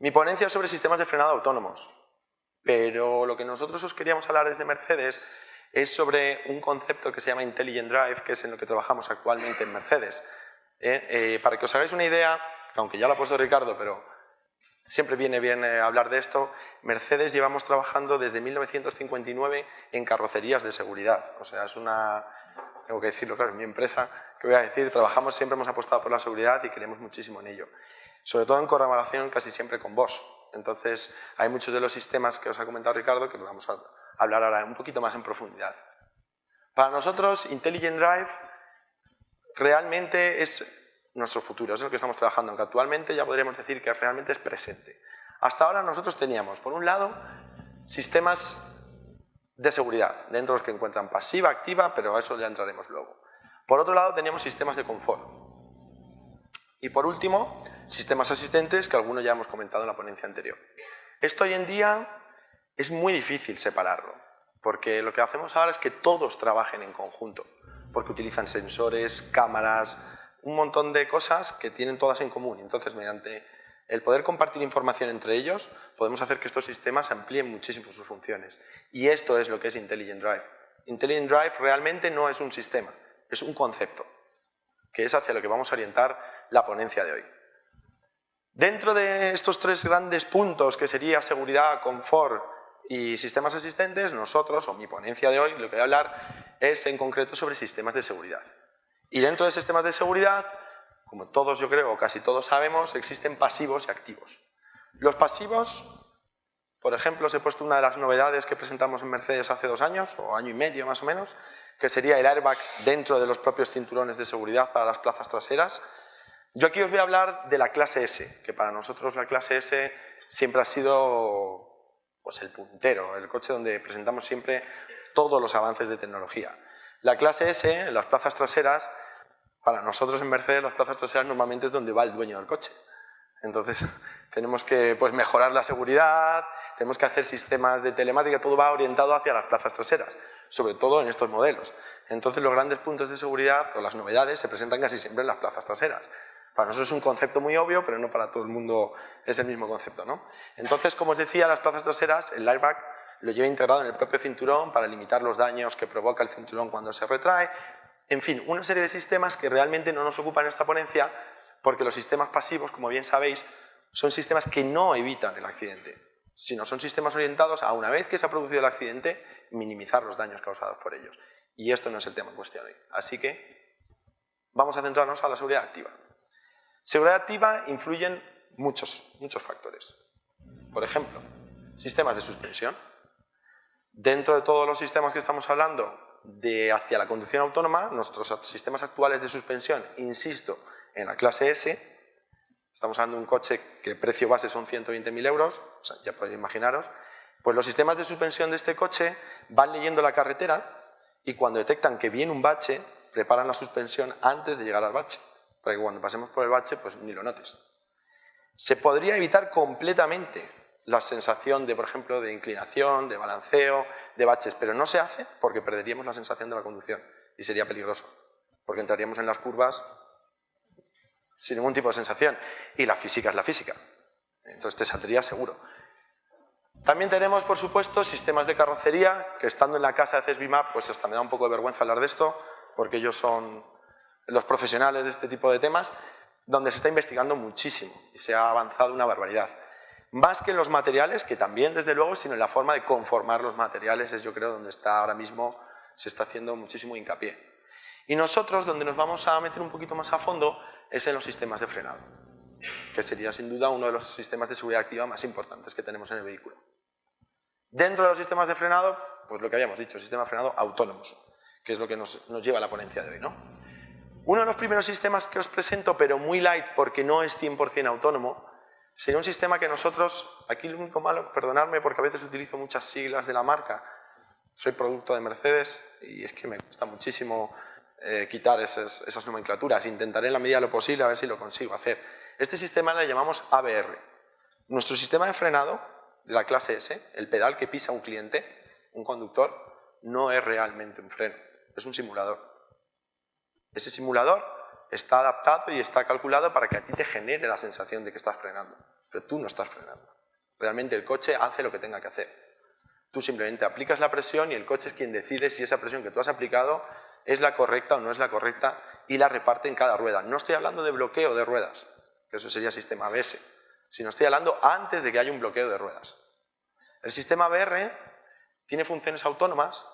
Mi ponencia es sobre sistemas de frenado autónomos, pero lo que nosotros os queríamos hablar desde Mercedes es sobre un concepto que se llama Intelligent Drive, que es en lo que trabajamos actualmente en Mercedes. ¿eh? Eh, para que os hagáis una idea, aunque ya lo ha puesto Ricardo, pero siempre viene bien eh, hablar de esto, Mercedes llevamos trabajando desde 1959 en carrocerías de seguridad. O sea, es una, tengo que decirlo, claro, en mi empresa, que voy a decir, trabajamos, siempre hemos apostado por la seguridad y creemos muchísimo en ello. Sobre todo en colaboración casi siempre con vos. Entonces, hay muchos de los sistemas que os ha comentado Ricardo que vamos a hablar ahora un poquito más en profundidad. Para nosotros, Intelligent Drive realmente es nuestro futuro, es lo que estamos trabajando, aunque actualmente ya podríamos decir que realmente es presente. Hasta ahora nosotros teníamos, por un lado, sistemas de seguridad, dentro de los que encuentran pasiva, activa, pero a eso ya entraremos luego. Por otro lado, teníamos sistemas de confort. Y por último, sistemas asistentes, que algunos ya hemos comentado en la ponencia anterior. Esto hoy en día es muy difícil separarlo, porque lo que hacemos ahora es que todos trabajen en conjunto, porque utilizan sensores, cámaras, un montón de cosas que tienen todas en común. Entonces, mediante el poder compartir información entre ellos, podemos hacer que estos sistemas amplíen muchísimo sus funciones. Y esto es lo que es Intelligent Drive. Intelligent Drive realmente no es un sistema, es un concepto, que es hacia lo que vamos a orientar la ponencia de hoy. Dentro de estos tres grandes puntos, que sería seguridad, confort y sistemas asistentes, nosotros, o mi ponencia de hoy, lo que voy a hablar es en concreto sobre sistemas de seguridad. Y dentro de sistemas de seguridad como todos yo creo, o casi todos sabemos, existen pasivos y activos. Los pasivos, por ejemplo, os he puesto una de las novedades que presentamos en Mercedes hace dos años, o año y medio más o menos, que sería el airbag dentro de los propios cinturones de seguridad para las plazas traseras. Yo aquí os voy a hablar de la clase S, que para nosotros la clase S siempre ha sido pues, el puntero, el coche donde presentamos siempre todos los avances de tecnología. La clase S, las plazas traseras, para nosotros en Mercedes las plazas traseras normalmente es donde va el dueño del coche. Entonces tenemos que pues, mejorar la seguridad, tenemos que hacer sistemas de telemática, todo va orientado hacia las plazas traseras, sobre todo en estos modelos. Entonces los grandes puntos de seguridad o las novedades se presentan casi siempre en las plazas traseras. Para nosotros es un concepto muy obvio, pero no para todo el mundo es el mismo concepto. ¿no? Entonces, como os decía, las plazas traseras, el airbag lo lleva integrado en el propio cinturón para limitar los daños que provoca el cinturón cuando se retrae, en fin, una serie de sistemas que realmente no nos ocupan esta ponencia porque los sistemas pasivos, como bien sabéis, son sistemas que no evitan el accidente, sino son sistemas orientados a una vez que se ha producido el accidente, minimizar los daños causados por ellos. Y esto no es el tema en cuestión hoy. Así que vamos a centrarnos a la seguridad activa. Seguridad activa influyen muchos, muchos factores. Por ejemplo, sistemas de suspensión. Dentro de todos los sistemas que estamos hablando, de hacia la conducción autónoma, nuestros sistemas actuales de suspensión, insisto, en la clase S, estamos hablando de un coche que precio base son 120.000 euros, ya podéis imaginaros, pues los sistemas de suspensión de este coche van leyendo la carretera y cuando detectan que viene un bache, preparan la suspensión antes de llegar al bache, para que cuando pasemos por el bache pues ni lo notes. Se podría evitar completamente la sensación de, por ejemplo, de inclinación, de balanceo, de baches, pero no se hace porque perderíamos la sensación de la conducción y sería peligroso, porque entraríamos en las curvas sin ningún tipo de sensación y la física es la física, entonces te saldría seguro. También tenemos, por supuesto, sistemas de carrocería, que estando en la casa de CESBIMAP, pues hasta me da un poco de vergüenza hablar de esto, porque ellos son los profesionales de este tipo de temas, donde se está investigando muchísimo y se ha avanzado una barbaridad. Más que en los materiales, que también desde luego, sino en la forma de conformar los materiales, es yo creo donde está ahora mismo, se está haciendo muchísimo hincapié. Y nosotros, donde nos vamos a meter un poquito más a fondo, es en los sistemas de frenado, que sería sin duda uno de los sistemas de seguridad activa más importantes que tenemos en el vehículo. Dentro de los sistemas de frenado, pues lo que habíamos dicho, sistemas de frenado autónomos, que es lo que nos, nos lleva a la ponencia de hoy. ¿no? Uno de los primeros sistemas que os presento, pero muy light porque no es 100% autónomo, Sería un sistema que nosotros, aquí lo único malo, perdonadme porque a veces utilizo muchas siglas de la marca, soy producto de Mercedes y es que me cuesta muchísimo eh, quitar esas, esas, nomenclaturas. Intentaré en la medida de lo posible a ver si lo consigo hacer. Este sistema le llamamos ABR. Nuestro sistema de frenado de la clase S, el pedal que pisa un cliente, un conductor, no es realmente un freno, es un simulador. Ese simulador está adaptado y está calculado para que a ti te genere la sensación de que estás frenando. pero tú no estás frenando. Realmente el coche hace lo que tenga que hacer. Tú simplemente aplicas la presión y el coche es quien decide si esa presión que tú has aplicado es la correcta o no es la correcta y la reparte en cada rueda. No estoy hablando de bloqueo de ruedas, que eso sería sistema ABS, sino estoy hablando antes de que haya un bloqueo de ruedas. El sistema ABR tiene funciones autónomas,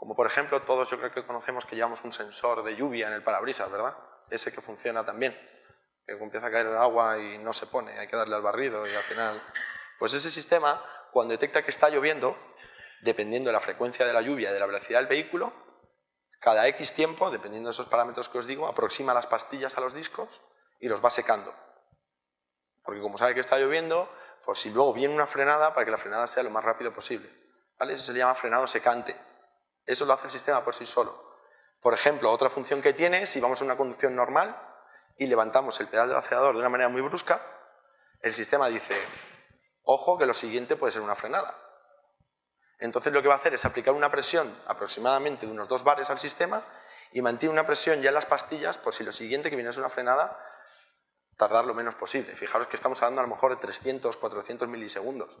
como por ejemplo todos yo creo que conocemos que llevamos un sensor de lluvia en el parabrisas, ¿verdad? Ese que funciona también, que empieza a caer el agua y no se pone, hay que darle al barrido y al final... Pues ese sistema, cuando detecta que está lloviendo, dependiendo de la frecuencia de la lluvia y de la velocidad del vehículo, cada X tiempo, dependiendo de esos parámetros que os digo, aproxima las pastillas a los discos y los va secando. Porque como sabe que está lloviendo, pues si luego viene una frenada, para que la frenada sea lo más rápido posible. ¿vale? Eso se le llama frenado secante. Eso lo hace el sistema por sí solo. Por ejemplo, otra función que tiene, si vamos a una conducción normal y levantamos el pedal del acelerador de una manera muy brusca, el sistema dice, ojo que lo siguiente puede ser una frenada. Entonces lo que va a hacer es aplicar una presión aproximadamente de unos 2 bares al sistema y mantiene una presión ya en las pastillas por si lo siguiente que viene es una frenada, tardar lo menos posible. Fijaros que estamos hablando a lo mejor de 300, 400 milisegundos.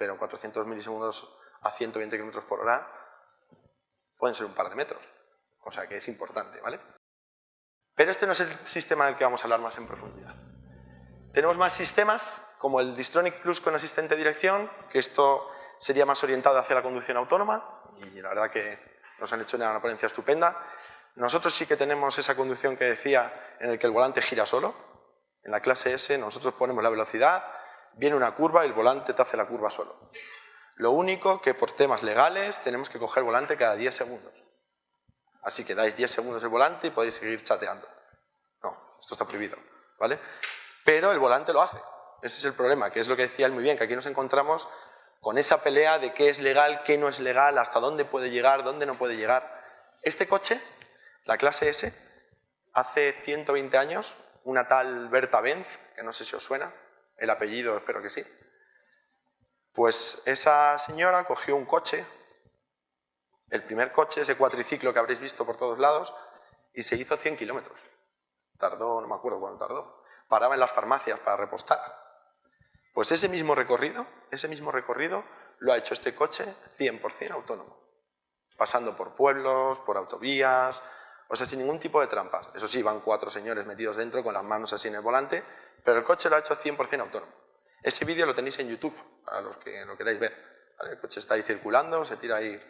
Pero 400 milisegundos a 120 km por hora pueden ser un par de metros. O sea que es importante, ¿vale? Pero este no es el sistema del que vamos a hablar más en profundidad. Tenemos más sistemas, como el Distronic Plus con asistente de dirección, que esto sería más orientado hacia la conducción autónoma y la verdad que nos han hecho una ponencia estupenda. Nosotros sí que tenemos esa conducción que decía en el que el volante gira solo. En la clase S nosotros ponemos la velocidad, viene una curva y el volante te hace la curva solo. Lo único que por temas legales tenemos que coger el volante cada 10 segundos. Así que dais 10 segundos el volante y podéis seguir chateando. No, esto está prohibido, ¿vale? Pero el volante lo hace. Ese es el problema, que es lo que decía él muy bien, que aquí nos encontramos con esa pelea de qué es legal, qué no es legal, hasta dónde puede llegar, dónde no puede llegar. Este coche, la clase S, hace 120 años, una tal Berta Benz, que no sé si os suena, el apellido espero que sí, pues esa señora cogió un coche, el primer coche, ese cuatriciclo que habréis visto por todos lados, y se hizo 100 kilómetros. Tardó, no me acuerdo cuánto tardó. Paraba en las farmacias para repostar. Pues ese mismo recorrido, ese mismo recorrido lo ha hecho este coche 100% autónomo, pasando por pueblos, por autovías, o sea, sin ningún tipo de trampas. Eso sí, van cuatro señores metidos dentro con las manos así en el volante, pero el coche lo ha hecho 100% autónomo. Ese vídeo lo tenéis en YouTube, para los que lo queráis ver. El coche está ahí circulando, se tira ahí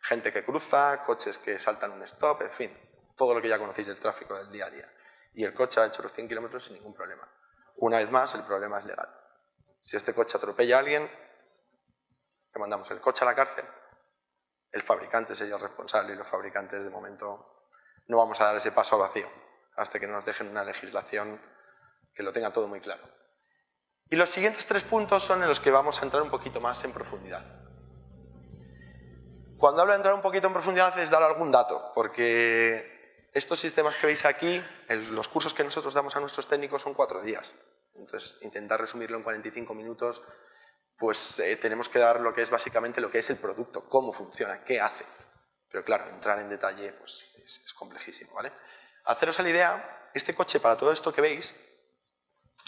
gente que cruza, coches que saltan un stop, en fin, todo lo que ya conocéis del tráfico del día a día. Y el coche ha hecho los 100 kilómetros sin ningún problema. Una vez más, el problema es legal. Si este coche atropella a alguien, le mandamos el coche a la cárcel. El fabricante sería el responsable y los fabricantes de momento no vamos a dar ese paso vacío hasta que nos dejen una legislación que lo tenga todo muy claro. Y los siguientes tres puntos son en los que vamos a entrar un poquito más en profundidad. Cuando hablo de entrar un poquito en profundidad es dar algún dato, porque estos sistemas que veis aquí, los cursos que nosotros damos a nuestros técnicos son cuatro días. Entonces, intentar resumirlo en 45 minutos, pues eh, tenemos que dar lo que es básicamente lo que es el producto, cómo funciona, qué hace. Pero claro, entrar en detalle pues, es, complejísimo, ¿vale? Haceros la idea, este coche para todo esto que veis,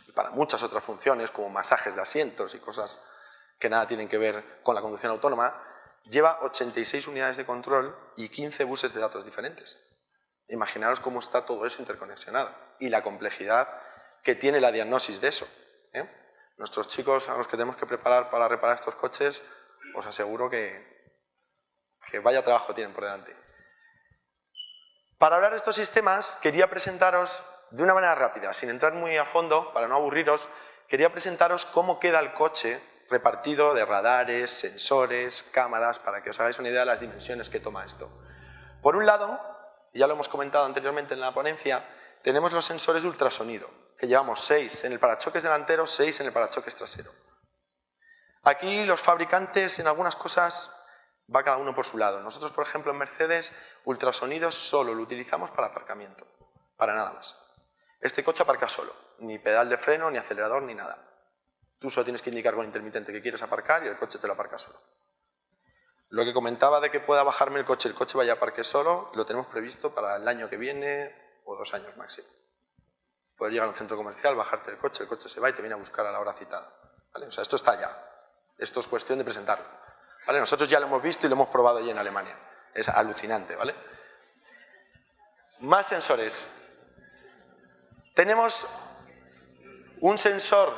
y para muchas otras funciones como masajes de asientos y cosas que nada tienen que ver con la conducción autónoma, lleva 86 unidades de control y 15 buses de datos diferentes. Imaginaros cómo está todo eso interconexionado y la complejidad que tiene la diagnosis de eso. ¿eh? Nuestros chicos a los que tenemos que preparar para reparar estos coches, os aseguro que, que vaya trabajo tienen por delante. Para hablar de estos sistemas, quería presentaros de una manera rápida, sin entrar muy a fondo, para no aburriros, quería presentaros cómo queda el coche repartido de radares, sensores, cámaras, para que os hagáis una idea de las dimensiones que toma esto. Por un lado, ya lo hemos comentado anteriormente en la ponencia, tenemos los sensores de ultrasonido que llevamos 6 en el parachoques delantero, 6 en el parachoques trasero. Aquí los fabricantes en algunas cosas va cada uno por su lado. Nosotros, por ejemplo, en Mercedes, ultrasonidos solo lo utilizamos para aparcamiento, para nada más. Este coche aparca solo, ni pedal de freno, ni acelerador, ni nada. Tú solo tienes que indicar con intermitente que quieres aparcar y el coche te lo aparca solo. Lo que comentaba de que pueda bajarme el coche, el coche vaya a parque solo, lo tenemos previsto para el año que viene o dos años máximo. Poder llegar a un centro comercial, bajarte el coche, el coche se va y te viene a buscar a la hora citada. O sea, esto está ya. Esto es cuestión de presentarlo. ¿Vale? Nosotros ya lo hemos visto y lo hemos probado allí en Alemania. Es alucinante, ¿vale? Más sensores. Tenemos un sensor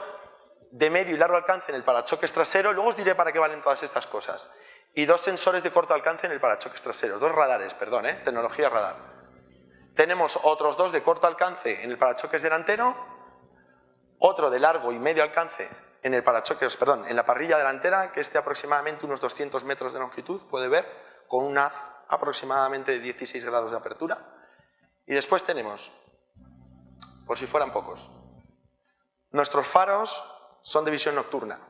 de medio y largo alcance en el parachoques trasero, luego os diré para qué valen todas estas cosas, y dos sensores de corto alcance en el parachoques trasero, dos radares, perdón, ¿eh? tecnología radar. Tenemos otros dos de corto alcance en el parachoques delantero, otro de largo y medio alcance en el parachoques, perdón, en la parrilla delantera, que esté aproximadamente unos 200 metros de longitud, puede ver, con un haz aproximadamente de 16 grados de apertura. Y después tenemos, por si fueran pocos, nuestros faros son de visión nocturna,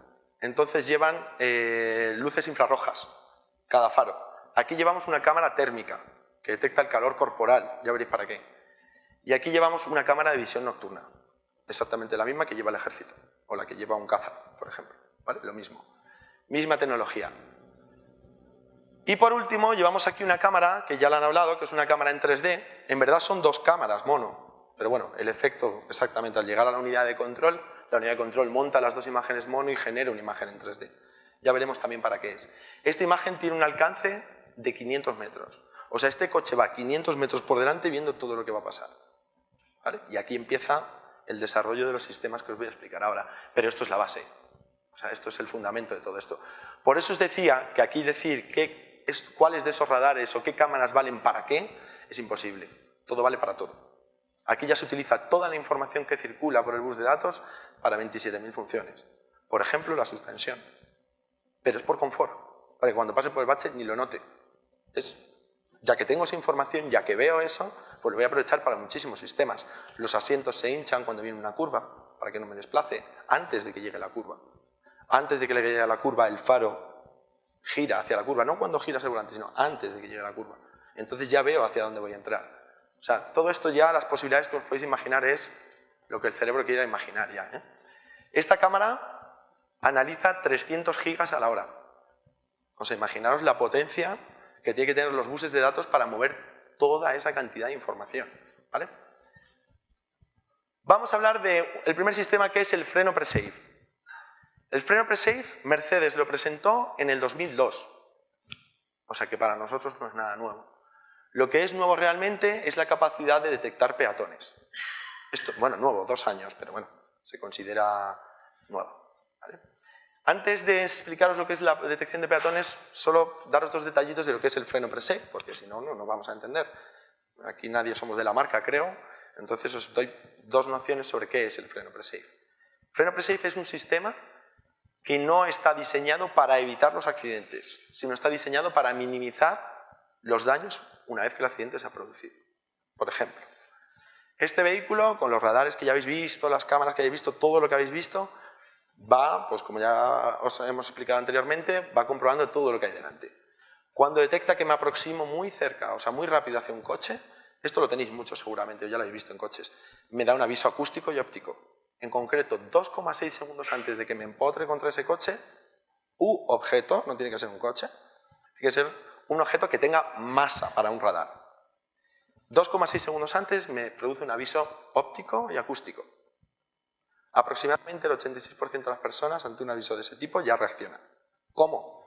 entonces llevan eh, luces infrarrojas, cada faro. Aquí llevamos una cámara térmica, que detecta el calor corporal, ya veréis para qué. Y aquí llevamos una cámara de visión nocturna, exactamente la misma que lleva el ejército, o la que lleva un caza, por ejemplo, ¿vale? Lo mismo. Misma tecnología. Y por último, llevamos aquí una cámara, que ya la han hablado, que es una cámara en 3D. En verdad son dos cámaras mono, pero bueno, el efecto exactamente al llegar a la unidad de control, la unidad de control monta las dos imágenes mono y genera una imagen en 3D. Ya veremos también para qué es. Esta imagen tiene un alcance de 500 metros. O sea, este coche va 500 metros por delante viendo todo lo que va a pasar. Y aquí empieza el desarrollo de los sistemas que os voy a explicar ahora. Pero esto es la base. O sea, esto es el fundamento de todo esto. Por eso os decía que aquí decir qué, cuáles de esos radares o qué cámaras valen para qué es imposible. Todo vale para todo. Aquí ya se utiliza toda la información que circula por el bus de datos para 27.000 funciones. Por ejemplo, la suspensión. Pero es por confort, para que cuando pase por el bache ni lo note. Es ya que tengo esa información, ya que veo eso, pues lo voy a aprovechar para muchísimos sistemas. Los asientos se hinchan cuando viene una curva, para que no me desplace, antes de que llegue la curva. Antes de que le llegue a la curva, el faro gira hacia la curva, no cuando gira el volante, sino antes de que llegue la curva. Entonces ya veo hacia dónde voy a entrar. O sea, todo esto ya, las posibilidades que os podéis imaginar es lo que el cerebro quiera imaginar ya. ¿eh? Esta cámara analiza 300 gigas a la hora. O sea, imaginaros la potencia que tiene que tener los buses de datos para mover toda esa cantidad de información. ¿vale? Vamos a hablar del primer sistema que es el freno pre-safe. El freno pre-safe, Mercedes lo presentó en el 2002. O sea que para nosotros no es nada nuevo. Lo que es nuevo realmente es la capacidad de detectar peatones. Esto, bueno, nuevo, dos años, pero bueno, se considera nuevo. Antes de explicaros lo que es la detección de peatones, solo daros dos detallitos de lo que es el freno pre-safe, porque si no, no, no vamos a entender. Aquí nadie somos de la marca, creo, entonces os doy dos nociones sobre qué es el freno pre-safe. Freno pre-safe es un sistema que no está diseñado para evitar los accidentes, sino está diseñado para minimizar los daños una vez que el accidente se ha producido. Por ejemplo, este vehículo, con los radares que ya habéis visto, las cámaras que habéis visto, todo lo que habéis visto, va, pues como ya os hemos explicado anteriormente, va comprobando todo lo que hay delante. Cuando detecta que me aproximo muy cerca, o sea, muy rápido hacia un coche, esto lo tenéis mucho seguramente, ya lo habéis visto en coches, me da un aviso acústico y óptico. En concreto, 2,6 segundos antes de que me empotre contra ese coche, u objeto, no tiene que ser un coche, tiene que ser un objeto que tenga masa para un radar. 2,6 segundos antes me produce un aviso óptico y acústico. Aproximadamente el 86% de las personas ante un aviso de ese tipo ya reaccionan. ¿Cómo?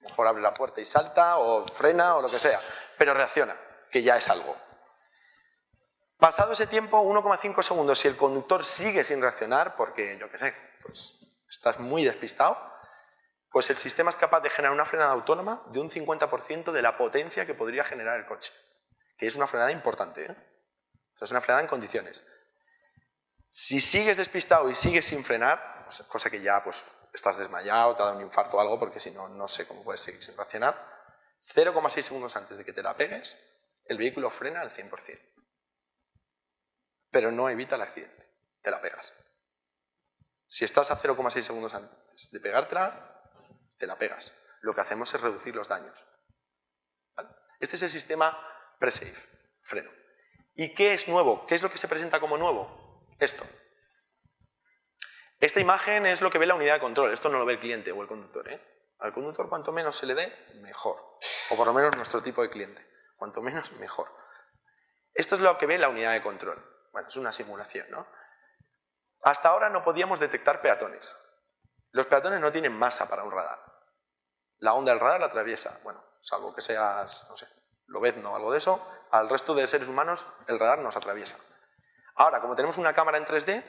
Mejor abre la puerta y salta, o frena, o lo que sea, pero reacciona, que ya es algo. Pasado ese tiempo, 1,5 segundos, si el conductor sigue sin reaccionar, porque yo qué sé, pues estás muy despistado, pues el sistema es capaz de generar una frenada autónoma de un 50% de la potencia que podría generar el coche, que es una frenada importante, ¿eh? es una frenada en condiciones. Si sigues despistado y sigues sin frenar, pues, cosa que ya pues, estás desmayado, te ha dado un infarto o algo, porque si no, no sé cómo puedes seguir sin reaccionar, 0,6 segundos antes de que te la pegues, el vehículo frena al 100%. Pero no evita el accidente, te la pegas. Si estás a 0,6 segundos antes de pegártela, te la pegas. Lo que hacemos es reducir los daños. Este es el sistema pre-safe, freno. ¿Y qué es nuevo? ¿Qué es lo que se presenta como nuevo? Esto. Esta imagen es lo que ve la unidad de control, esto no lo ve el cliente o el conductor. ¿eh? Al conductor cuanto menos se le dé, mejor. O por lo menos nuestro tipo de cliente. Cuanto menos, mejor. Esto es lo que ve la unidad de control. bueno, es una simulación, ¿no? Hasta ahora no podíamos detectar peatones. Los peatones no tienen masa para un radar. La onda del radar la atraviesa, bueno, salvo que seas, no sé, lobezno o algo de eso, al resto de seres humanos el radar nos atraviesa. Ahora, como tenemos una cámara en 3D,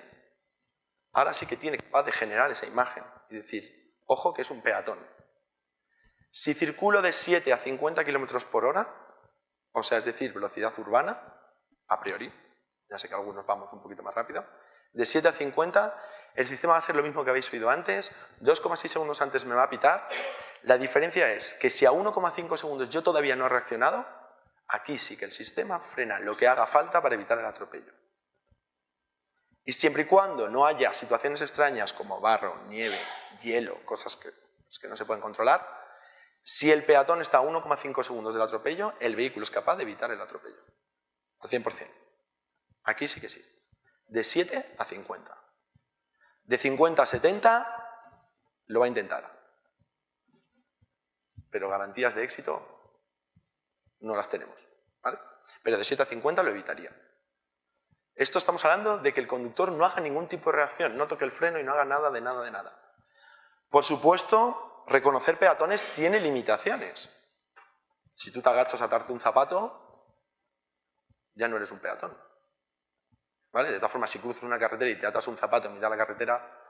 ahora sí que tiene capaz de generar esa imagen y decir, ojo que es un peatón. Si circulo de 7 a 50 km por hora, o sea, es decir, velocidad urbana, a priori, ya sé que algunos vamos un poquito más rápido, de 7 a 50, el sistema va a hacer lo mismo que habéis oído antes, 2,6 segundos antes me va a pitar, la diferencia es que si a 1,5 segundos yo todavía no he reaccionado, aquí sí que el sistema frena lo que haga falta para evitar el atropello. Y siempre y cuando no haya situaciones extrañas como barro, nieve, hielo, cosas que, pues, no se pueden controlar, si el peatón está a 1,5 segundos del atropello, el vehículo es capaz de evitar el atropello. Al 100%. Aquí sí que sí. De 7 a 50. De 50 a 70 lo va a intentar. Pero garantías de éxito no las tenemos. Pero de 7 a 50 lo evitaría. Esto estamos hablando de que el conductor no haga ningún tipo de reacción, no toque el freno y no haga nada de nada de nada. Por supuesto, reconocer peatones tiene limitaciones. Si tú te agachas a atarte un zapato, ya no eres un peatón. ¿Vale? De todas formas, si cruzas una carretera y te atas un zapato en mitad de la carretera,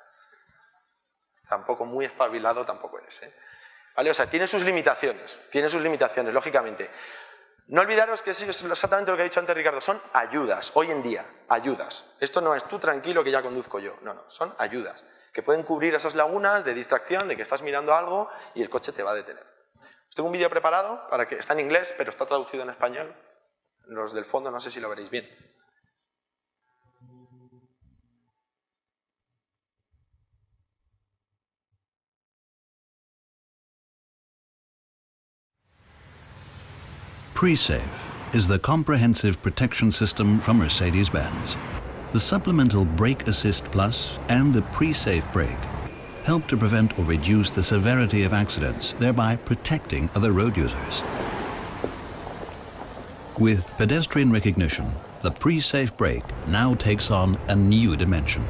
tampoco muy espabilado tampoco eres. ¿eh? ¿Vale? O sea, tiene sus limitaciones, tiene sus limitaciones, lógicamente. No olvidaros que es exactamente lo que ha dicho antes Ricardo, son ayudas, hoy en día, ayudas. Esto no es tú tranquilo que ya conduzco yo, no, no, son ayudas, que pueden cubrir esas lagunas de distracción, de que estás mirando algo y el coche te va a detener. Os tengo un vídeo preparado, para que está en inglés, pero está traducido en español. Los del fondo no sé si lo veréis bien. PreSafe is the comprehensive protection system from Mercedes-Benz. The supplemental Brake Assist Plus and the PreSafe brake help to prevent or reduce the severity of accidents, thereby protecting other road users. With pedestrian recognition, the PreSafe brake now takes on a new dimension.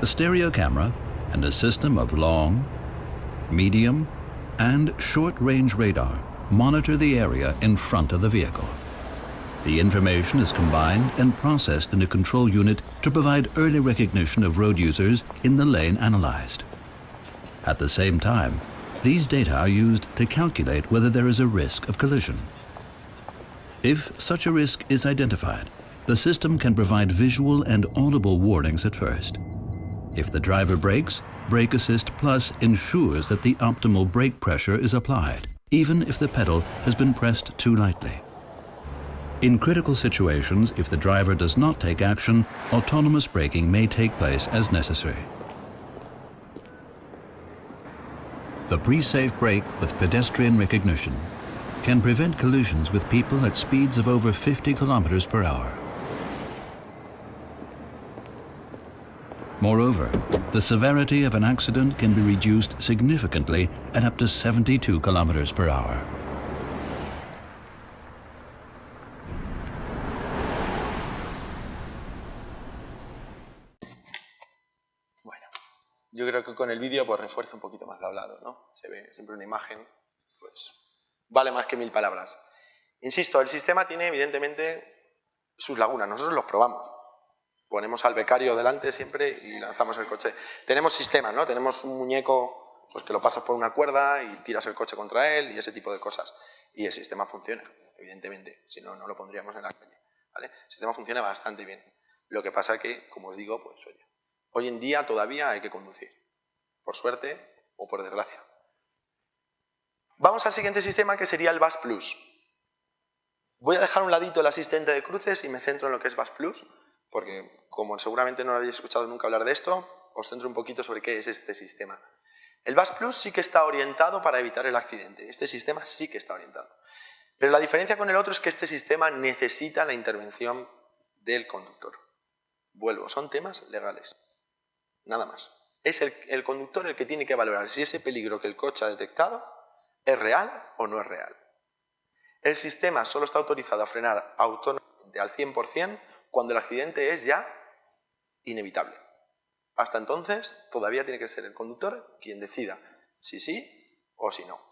A stereo camera and a system of long, medium, and short-range radar monitor the area in front of the vehicle. The information is combined and processed in a control unit to provide early recognition of road users in the lane analyzed. At the same time, these data are used to calculate whether there is a risk of collision. If such a risk is identified, the system can provide visual and audible warnings at first. If the driver brakes, Brake Assist Plus ensures that the optimal brake pressure is applied even if the pedal has been pressed too lightly. In critical situations, if the driver does not take action, autonomous braking may take place as necessary. The pre-safe brake with pedestrian recognition can prevent collisions with people at speeds of over 50 kilometers per hour. Moreover, the severity of an accident can be reduced significantly at up to 72 kilometers per hour. Bueno, yo creo que con el vídeo pues refuerza un poquito más lo hablado, ¿no? Se ve siempre una imagen, pues vale más que mil palabras. Insisto, el sistema tiene evidentemente sus lagunas, nosotros los probamos, ponemos al becario delante siempre y lanzamos el coche. Tenemos sistemas, ¿no? Tenemos un muñeco pues, que lo pasas por una cuerda y tiras el coche contra él y ese tipo de cosas. Y el sistema funciona, evidentemente, si no, no lo pondríamos en la calle. El sistema funciona bastante bien. Lo que pasa que, como os digo, pues oye, hoy en día todavía hay que conducir, por suerte o por desgracia. Vamos al siguiente sistema que sería el BAS Plus. Voy a dejar un ladito el asistente de cruces y me centro en lo que es BAS Plus porque como seguramente no habéis escuchado nunca hablar de esto, os centro un poquito sobre qué es este sistema. El BAS Plus sí que está orientado para evitar el accidente, este sistema sí que está orientado. Pero la diferencia con el otro es que este sistema necesita la intervención del conductor. Vuelvo, son temas legales, nada más. Es el, el conductor el que tiene que valorar si ese peligro que el coche ha detectado es real o no es real. El sistema solo está autorizado a frenar autónomamente al 100% cuando el accidente es ya inevitable. Hasta entonces, todavía tiene que ser el conductor quien decida si sí o si no.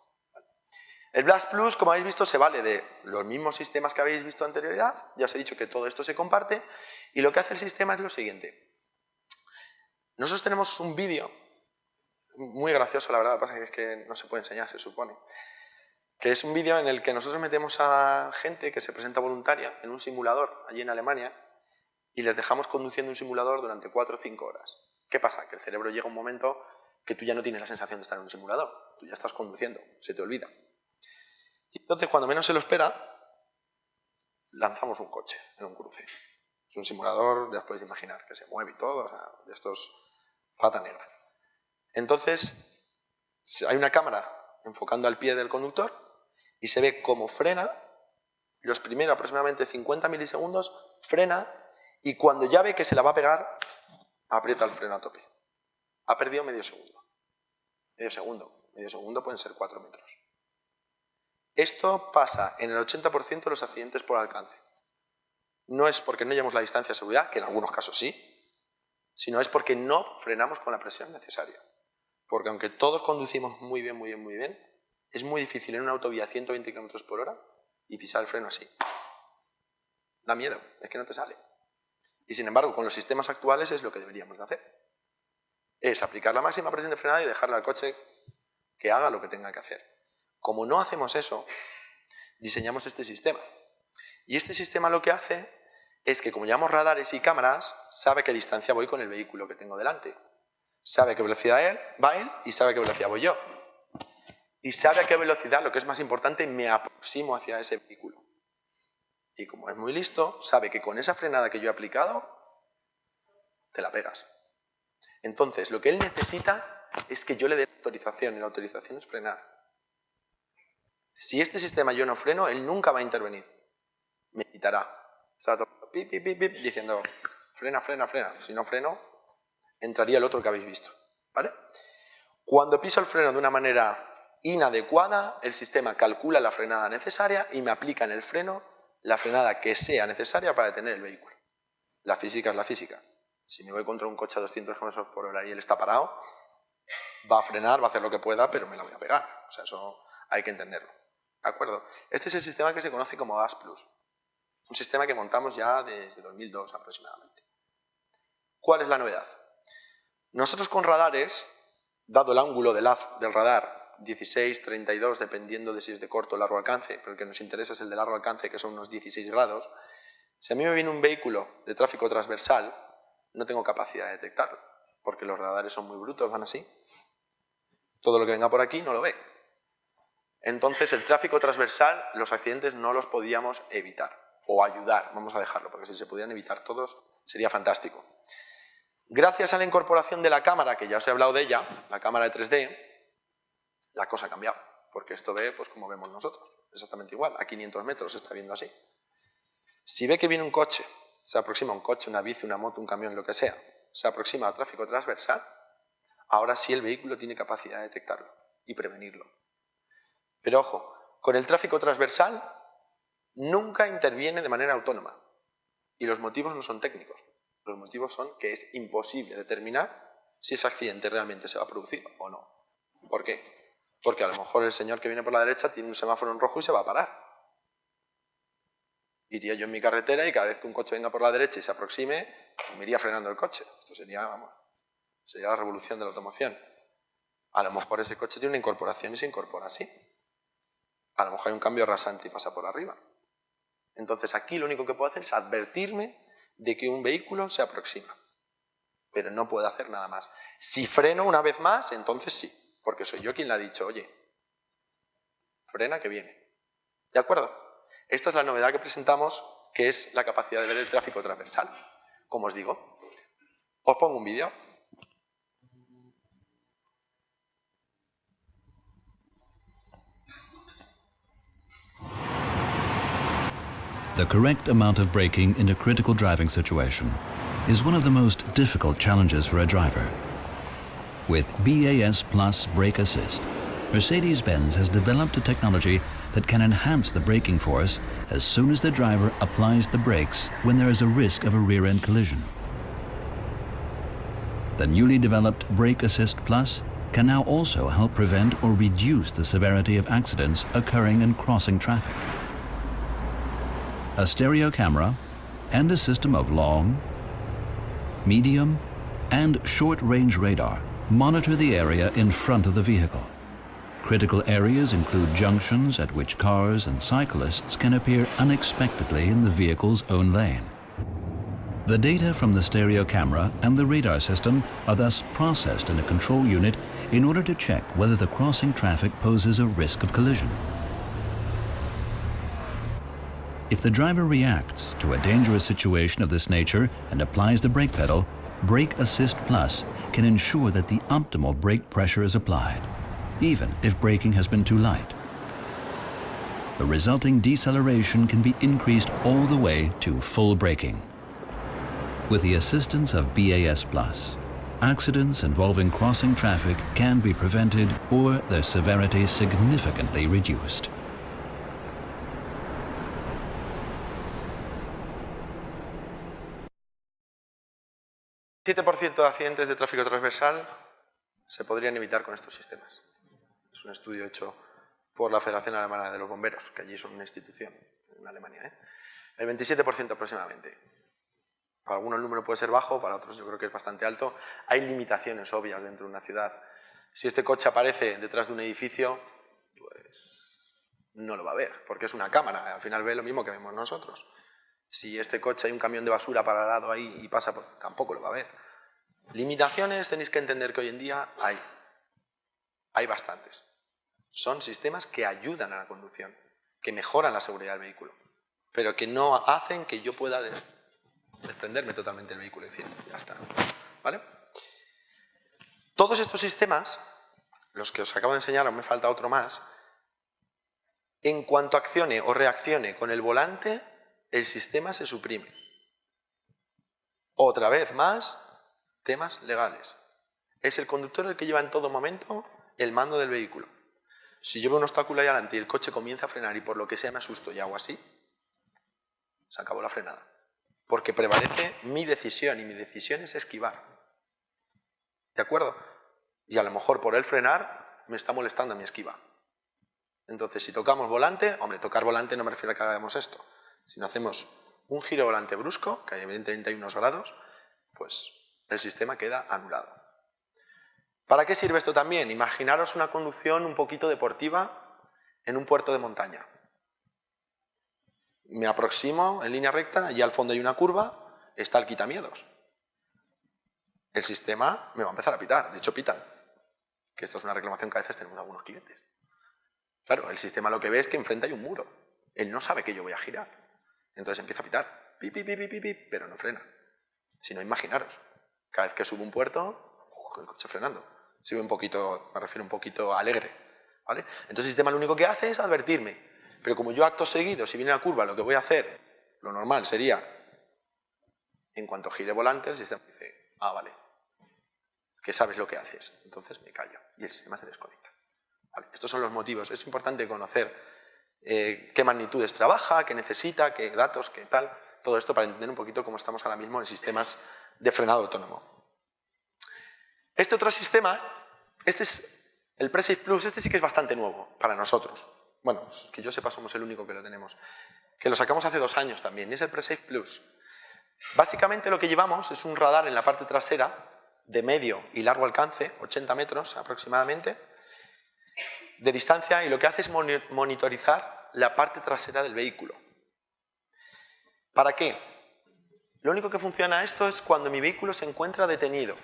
El Blast Plus, como habéis visto, se vale de los mismos sistemas que habéis visto anterioridad. Ya os he dicho que todo esto se comparte. Y lo que hace el sistema es lo siguiente. Nosotros tenemos un vídeo, muy gracioso la verdad, pasa es que no se puede enseñar, se supone, que es un vídeo en el que nosotros metemos a gente que se presenta voluntaria en un simulador allí en Alemania y les dejamos conduciendo un simulador durante 4 o 5 horas. ¿Qué pasa? Que el cerebro llega un momento que tú ya no tienes la sensación de estar en un simulador, tú ya estás conduciendo, se te olvida. Entonces, cuando menos se lo espera, lanzamos un coche en un cruce. Es un simulador, ya os podéis imaginar, que se mueve y todo, de estos pata negra. Entonces, hay una cámara enfocando al pie del conductor y se ve cómo frena, los primeros aproximadamente 50 milisegundos, frena y cuando ya ve que se la va a pegar, aprieta el freno a tope. Ha perdido medio segundo. Medio segundo. Medio segundo pueden ser 4 metros. Esto pasa en el 80% de los accidentes por alcance. No es porque no llevamos la distancia de seguridad, que en algunos casos sí, sino es porque no frenamos con la presión necesaria. Porque aunque todos conducimos muy bien, muy bien, muy bien, es muy difícil en una autovía a 120 km por hora y pisar el freno así. Da miedo, es que no te sale. Y sin embargo, con los sistemas actuales es lo que deberíamos de hacer. Es aplicar la máxima presión de frenada y dejarle al coche que haga lo que tenga que hacer. Como no hacemos eso, diseñamos este sistema. Y este sistema lo que hace es que como llevamos radares y cámaras, sabe qué distancia voy con el vehículo que tengo delante. Sabe qué velocidad él, va él y sabe qué velocidad voy yo. Y sabe a qué velocidad, lo que es más importante, me aproximo hacia ese vehículo. Y como es muy listo, sabe que con esa frenada que yo he aplicado, te la pegas. Entonces, lo que él necesita es que yo le dé autorización, y la autorización es frenar. Si este sistema yo no freno, él nunca va a intervenir. Me quitará. Está pip, pip, pip, diciendo, frena, frena, frena. Si no freno, entraría el otro que habéis visto. ¿Vale? Cuando piso el freno de una manera inadecuada, el sistema calcula la frenada necesaria y me aplica en el freno la frenada que sea necesaria para detener el vehículo. La física es la física. Si me voy contra un coche a 200 km por hora y él está parado, va a frenar, va a hacer lo que pueda, pero me la voy a pegar. O sea, eso hay que entenderlo. ¿De acuerdo? Este es el sistema que se conoce como GAS Plus. Un sistema que montamos ya desde 2002 aproximadamente. ¿Cuál es la novedad? Nosotros con radares, dado el ángulo del haz del radar 16, 32, dependiendo de si es de corto o largo alcance, pero el que nos interesa es el de largo alcance, que son unos 16 grados, si a mí me viene un vehículo de tráfico transversal, no tengo capacidad de detectarlo, porque los radares son muy brutos, van así. Todo lo que venga por aquí no lo ve. Entonces, el tráfico transversal, los accidentes no los podíamos evitar, o ayudar, vamos a dejarlo, porque si se pudieran evitar todos sería fantástico. Gracias a la incorporación de la cámara, que ya os he hablado de ella, la cámara de 3D, la cosa ha cambiado, porque esto ve pues como vemos nosotros, exactamente igual, a 500 metros está viendo así. Si ve que viene un coche, se aproxima un coche, una bici, una moto, un camión, lo que sea, se aproxima al tráfico transversal, ahora sí el vehículo tiene capacidad de detectarlo y prevenirlo. Pero ojo, con el tráfico transversal nunca interviene de manera autónoma. Y los motivos no son técnicos. Los motivos son que es imposible determinar si ese accidente realmente se va a producir o no. ¿Por qué? Porque a lo mejor el señor que viene por la derecha tiene un semáforo en rojo y se va a parar. Iría yo en mi carretera y cada vez que un coche venga por la derecha y se aproxime, me iría frenando el coche. Esto sería, vamos, sería la revolución de la automoción. A lo mejor ese coche tiene una incorporación y se incorpora así a lo mejor hay un cambio rasante y pasa por arriba. Entonces aquí lo único que puedo hacer es advertirme de que un vehículo se aproxima. Pero no puedo hacer nada más. Si freno una vez más, entonces sí, porque soy yo quien le ha dicho, oye, frena que viene. ¿De acuerdo? Esta es la novedad que presentamos, que es la capacidad de ver el tráfico transversal. Como os digo, os pongo un vídeo. The correct amount of braking in a critical driving situation is one of the most difficult challenges for a driver. With BAS Plus Brake Assist, Mercedes-Benz has developed a technology that can enhance the braking force as soon as the driver applies the brakes when there is a risk of a rear-end collision. The newly developed Brake Assist Plus can now also help prevent or reduce the severity of accidents occurring in crossing traffic. A stereo camera and a system of long, medium, and short-range radar monitor the area in front of the vehicle. Critical areas include junctions at which cars and cyclists can appear unexpectedly in the vehicle's own lane. The data from the stereo camera and the radar system are thus processed in a control unit in order to check whether the crossing traffic poses a risk of collision. If the driver reacts to a dangerous situation of this nature and applies the brake pedal, Brake Assist Plus can ensure that the optimal brake pressure is applied, even if braking has been too light. The resulting deceleration can be increased all the way to full braking. With the assistance of BAS Plus, accidents involving crossing traffic can be prevented or their severity significantly reduced. 7% de accidentes de tráfico transversal se podrían evitar con estos sistemas. Es un estudio hecho por la Federación Alemana de los Bomberos, que allí son una institución en Alemania. ¿eh? El 27% aproximadamente. Para algunos el número puede ser bajo, para otros yo creo que es bastante alto. Hay limitaciones obvias dentro de una ciudad. Si este coche aparece detrás de un edificio, pues no lo va a ver, porque es una cámara, al final ve lo mismo que vemos nosotros. Si este coche hay un camión de basura parado ahí y pasa, tampoco lo va a ver. Limitaciones tenéis que entender que hoy en día hay. Hay bastantes. Son sistemas que ayudan a la conducción, que mejoran la seguridad del vehículo, pero que no hacen que yo pueda desprenderme totalmente del vehículo y decir, ya está. ¿Vale? Todos estos sistemas, los que os acabo de enseñar, aún me falta otro más, en cuanto accione o reaccione con el volante, el sistema se suprime. Otra vez más, temas legales. Es el conductor el que lleva en todo momento el mando del vehículo. Si yo un obstáculo ahí adelante y el coche comienza a frenar y por lo que sea me asusto y hago así, se acabó la frenada. Porque prevalece mi decisión y mi decisión es esquivar. ¿De acuerdo? Y a lo mejor por el frenar me está molestando mi esquiva. Entonces, si tocamos volante, hombre, tocar volante no me refiero a que hagamos esto. Si no hacemos un giro volante brusco, que evidentemente hay unos grados, pues el sistema queda anulado. ¿Para qué sirve esto también? Imaginaros una conducción un poquito deportiva en un puerto de montaña. Me aproximo en línea recta, y al fondo hay una curva, está el quitamiedos. El sistema me va a empezar a pitar, de hecho pitan. Que esto es una reclamación que a veces tenemos algunos clientes. Claro, el sistema lo que ve es que enfrente hay un muro. Él no sabe que yo voy a girar. Entonces empieza a pitar, pi, pi, pi, pero no frena. Si no, imaginaros, cada vez que subo un puerto, el coche frenando. Si un poquito, me refiero un poquito alegre. ¿vale? Entonces el sistema lo único que hace es advertirme. Pero como yo acto seguido, si viene la curva, lo que voy a hacer, lo normal sería, en cuanto gire volante, el sistema dice, ah, vale, que sabes lo que haces. Entonces me callo y el sistema se desconecta. Estos son los motivos. Es importante conocer eh, qué magnitudes trabaja, qué necesita, qué datos, qué tal, todo esto para entender un poquito cómo estamos ahora mismo en sistemas de frenado autónomo. Este otro sistema, este es el Presafe Plus, este sí que es bastante nuevo para nosotros. Bueno, que yo sepa somos el único que lo tenemos. Que lo sacamos hace dos años también, y es el Presafe Plus. Básicamente lo que llevamos es un radar en la parte trasera de medio y largo alcance, 80 metros aproximadamente, de distancia y lo que hace es monitorizar la parte trasera del vehículo. ¿Para qué? Lo único que funciona esto es cuando mi vehículo se encuentra detenido.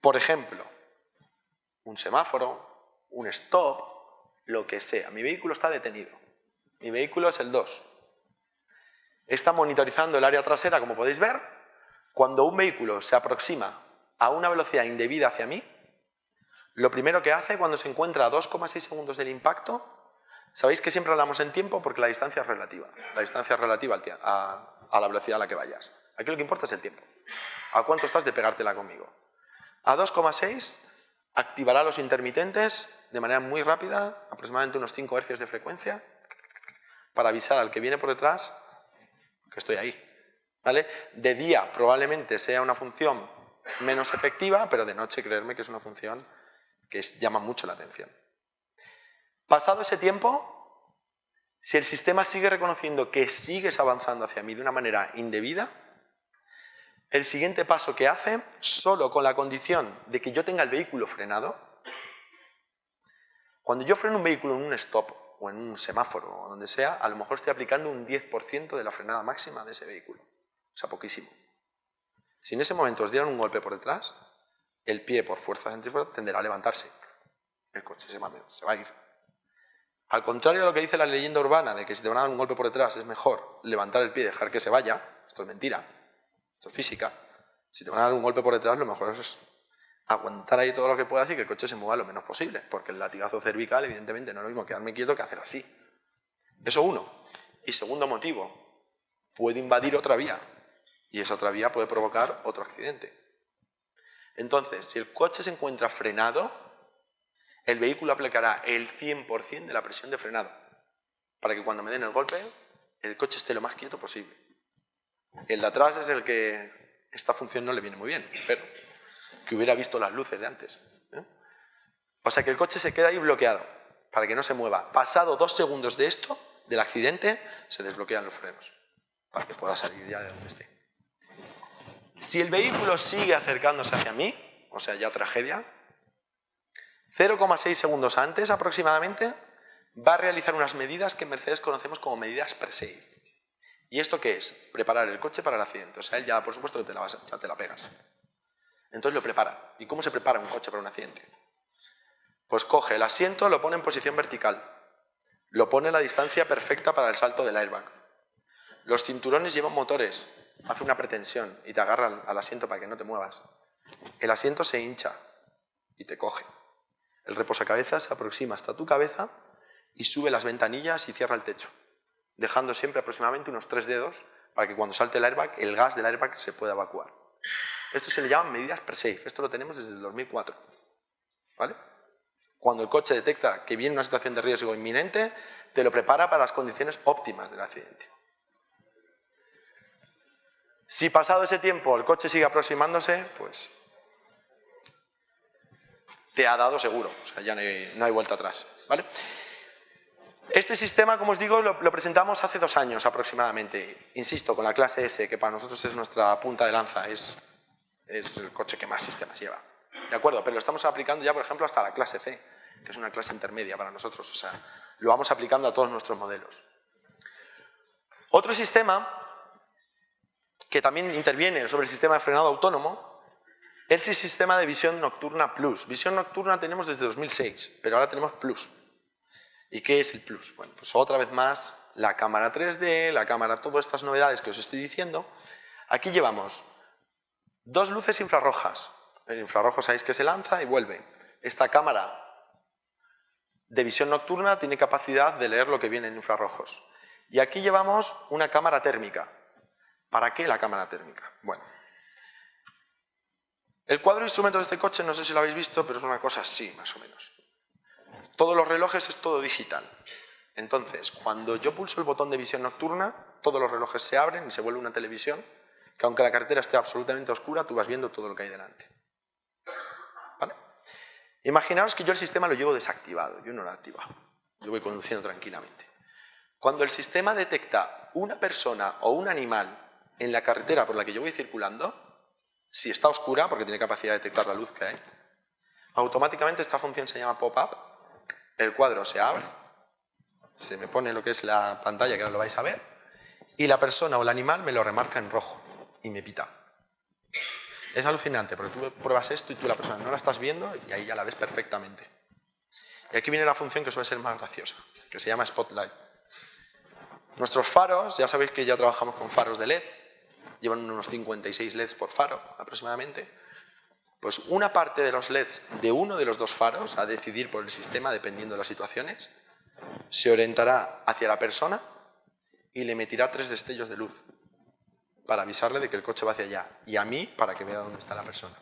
Por ejemplo, un semáforo, un stop, lo que sea. Mi vehículo está detenido. Mi vehículo es el 2. Está monitorizando el área trasera, como podéis ver. Cuando un vehículo se aproxima a una velocidad indebida hacia mí, lo primero que hace cuando se encuentra a 2,6 segundos del impacto, sabéis que siempre hablamos en tiempo porque la distancia es relativa. La distancia es relativa a, la velocidad a la que vayas. Aquí lo que importa es el tiempo. ¿A cuánto estás de pegártela conmigo? A 2,6 activará los intermitentes de manera muy rápida, aproximadamente unos 5 Hz de frecuencia, para avisar al que viene por detrás que estoy ahí. ¿Vale? De día probablemente sea una función menos efectiva, pero de noche creerme que es una función que llama mucho la atención. Pasado ese tiempo, si el sistema sigue reconociendo que sigues avanzando hacia mí de una manera indebida, el siguiente paso que hace, solo con la condición de que yo tenga el vehículo frenado, cuando yo freno un vehículo en un stop o en un semáforo o donde sea, a lo mejor estoy aplicando un 10% de la frenada máxima de ese vehículo. O sea, poquísimo. Si en ese momento os dieran un golpe por detrás, el pie por fuerza centrífuga tenderá a levantarse. El coche se va, a ir. Al contrario de lo que dice la leyenda urbana de que si te van a dar un golpe por detrás es mejor levantar el pie y dejar que se vaya, esto es mentira, esto es física. Si te van a dar un golpe por detrás, lo mejor es aguantar ahí todo lo que puedas y que el coche se mueva lo menos posible, porque el latigazo cervical, evidentemente, no es lo mismo quedarme quieto que hacer así. Eso uno. Y segundo motivo, puede invadir otra vía, y esa otra vía puede provocar otro accidente. Entonces, si el coche se encuentra frenado, el vehículo aplicará el 100% de la presión de frenado, para que cuando me den el golpe, el coche esté lo más quieto posible. El de atrás es el que esta función no le viene muy bien, pero que hubiera visto las luces de antes. ¿eh? O sea que el coche se queda ahí bloqueado, para que no se mueva. Pasado dos segundos de esto, del accidente, se desbloquean los frenos, para que pueda salir ya de donde esté. Si el vehículo sigue acercándose hacia mí, o sea, ya tragedia, 0,6 segundos antes aproximadamente, va a realizar unas medidas que en Mercedes conocemos como medidas pre-save. ¿Y esto qué es? Preparar el coche para el accidente. O sea, él ya, por supuesto, te la, ya te la pegas. Entonces lo prepara. ¿Y cómo se prepara un coche para un accidente? Pues coge el asiento, lo pone en posición vertical. Lo pone a la distancia perfecta para el salto del airbag. Los cinturones llevan motores hace una pretensión y te agarra al, asiento para que no te muevas. El asiento se hincha y te coge. El reposacabezas se aproxima hasta tu cabeza y sube las ventanillas y cierra el techo, dejando siempre aproximadamente unos tres dedos para que cuando salte el airbag, el gas del airbag se pueda evacuar. Esto se le llaman medidas pre-safe, esto lo tenemos desde el 2004. ¿Vale? Cuando el coche detecta que viene una situación de riesgo inminente, te lo prepara para las condiciones óptimas del accidente. Si pasado ese tiempo el coche sigue aproximándose, pues te ha dado seguro, o sea, ya no hay, vuelta atrás. ¿vale? Este sistema, como os digo, lo, presentamos hace dos años aproximadamente, insisto, con la clase S, que para nosotros es nuestra punta de lanza, es, es el coche que más sistemas lleva. ¿De acuerdo? Pero lo estamos aplicando ya, por ejemplo, hasta la clase C, que es una clase intermedia para nosotros, o sea, lo vamos aplicando a todos nuestros modelos. Otro sistema que también interviene sobre el sistema de frenado autónomo, es el sistema de visión nocturna Plus. Visión nocturna tenemos desde 2006, pero ahora tenemos Plus. ¿Y qué es el Plus? Bueno, pues otra vez más, la cámara 3D, la cámara, todas estas novedades que os estoy diciendo. Aquí llevamos dos luces infrarrojas. El infrarrojo sabéis que se lanza y vuelve. Esta cámara de visión nocturna tiene capacidad de leer lo que viene en infrarrojos. Y aquí llevamos una cámara térmica. ¿Para qué la cámara térmica? Bueno, el cuadro de instrumentos de este coche, no sé si lo habéis visto, pero es una cosa así, más o menos. Todos los relojes es todo digital. Entonces, cuando yo pulso el botón de visión nocturna, todos los relojes se abren y se vuelve una televisión, que aunque la carretera esté absolutamente oscura, tú vas viendo todo lo que hay delante. ¿Vale? Imaginaos que yo el sistema lo llevo desactivado, yo no lo he activado. Yo voy conduciendo tranquilamente. Cuando el sistema detecta una persona o un animal en la carretera por la que yo voy circulando, si está oscura, porque tiene capacidad de detectar la luz que hay, automáticamente esta función se llama pop-up, el cuadro se abre, se me pone lo que es la pantalla, que ahora lo vais a ver, y la persona o el animal me lo remarca en rojo y me pita. Es alucinante, porque tú pruebas esto y tú la persona no la estás viendo y ahí ya la ves perfectamente. Y aquí viene la función que suele ser más graciosa, que se llama Spotlight. Nuestros faros, ya sabéis que ya trabajamos con faros de LED, llevan unos 56 LEDs por faro aproximadamente, pues una parte de los LEDs de uno de los dos faros, a decidir por el sistema dependiendo de las situaciones, se orientará hacia la persona y le emitirá tres destellos de luz para avisarle de que el coche va hacia allá y a mí para que vea dónde está la persona.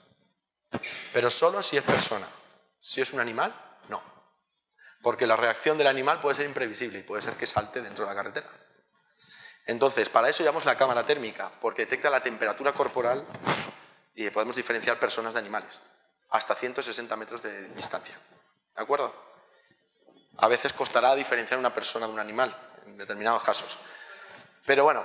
Pero solo si es persona. Si es un animal, no. porque la reacción del animal puede ser imprevisible y puede ser que salte dentro de la carretera. Entonces, para eso llamamos la cámara térmica, porque detecta la temperatura corporal y podemos diferenciar personas de animales, hasta 160 metros de distancia. ¿De acuerdo? A veces costará diferenciar una persona de un animal, en determinados casos. Pero bueno,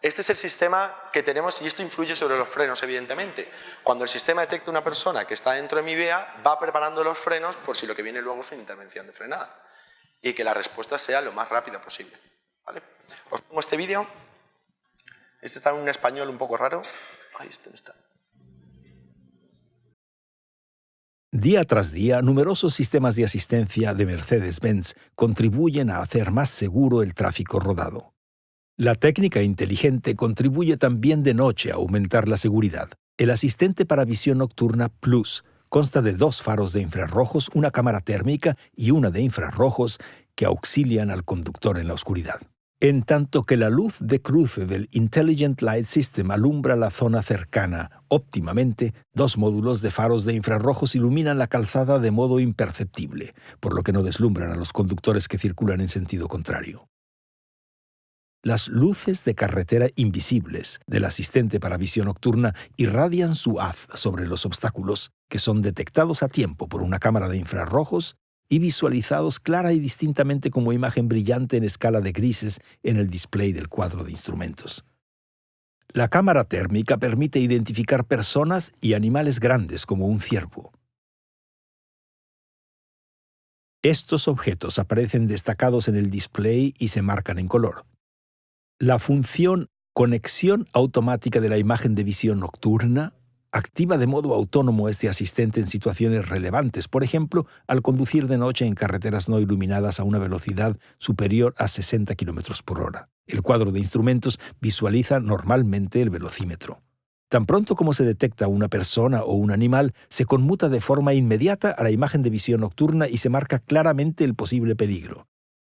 este es el sistema que tenemos y esto influye sobre los frenos, evidentemente. Cuando el sistema detecta una persona que está dentro de mi vía, va preparando los frenos por si lo que viene luego es una intervención de frenada. Y que la respuesta sea lo más rápida posible. Os pongo este vídeo. Este está en un español un poco raro. Ahí este no está. Día tras día, numerosos sistemas de asistencia de Mercedes-Benz contribuyen a hacer más seguro el tráfico rodado. La técnica inteligente contribuye también de noche a aumentar la seguridad. El asistente para visión nocturna Plus consta de dos faros de infrarrojos, una cámara térmica y una de infrarrojos que auxilian al conductor en la oscuridad. En tanto que la luz de cruce del Intelligent Light System alumbra la zona cercana óptimamente, dos módulos de faros de infrarrojos iluminan la calzada de modo imperceptible, por lo que no deslumbran a los conductores que circulan en sentido contrario. Las luces de carretera invisibles del asistente para visión nocturna irradian su haz sobre los obstáculos, que son detectados a tiempo por una cámara de infrarrojos y visualizados clara y distintamente como imagen brillante en escala de grises en el display del cuadro de instrumentos. La cámara térmica permite identificar personas y animales grandes como un ciervo. Estos objetos aparecen destacados en el display y se marcan en color. La función conexión automática de la imagen de visión nocturna activa de modo autónomo este asistente en situaciones relevantes, por ejemplo, al conducir de noche en carreteras no iluminadas a una velocidad superior a 60 km por hora. El cuadro de instrumentos visualiza normalmente el velocímetro. Tan pronto como se detecta una persona o un animal, se conmuta de forma inmediata a la imagen de visión nocturna y se marca claramente el posible peligro.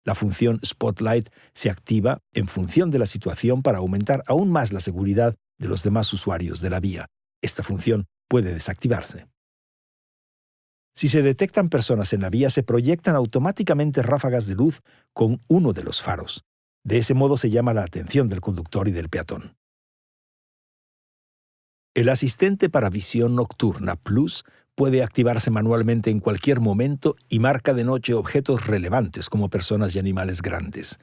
La función Spotlight se activa en función de la situación para aumentar aún más la seguridad de los demás usuarios de la vía. Esta función puede desactivarse. Si se detectan personas en la vía, se proyectan automáticamente ráfagas de luz con uno de los faros. De ese modo se llama la atención del conductor y del peatón. El asistente para visión nocturna Plus puede activarse manualmente en cualquier momento y marca de noche objetos relevantes como personas y animales grandes.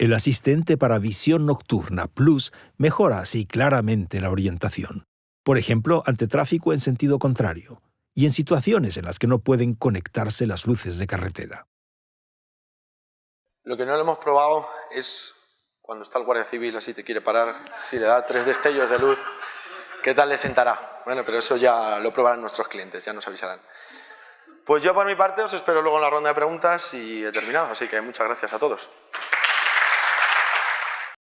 El asistente para visión nocturna Plus mejora así claramente la orientación, por ejemplo, ante tráfico en sentido contrario, y en situaciones en las que no pueden conectarse las luces de carretera. Lo que no lo hemos probado es cuando está el guardia civil así te quiere parar, si le da tres destellos de luz, ¿qué tal le sentará? Bueno, pero eso ya lo probarán nuestros clientes, ya nos avisarán. Pues yo por mi parte os espero luego en la ronda de preguntas y he terminado, así que muchas gracias a todos.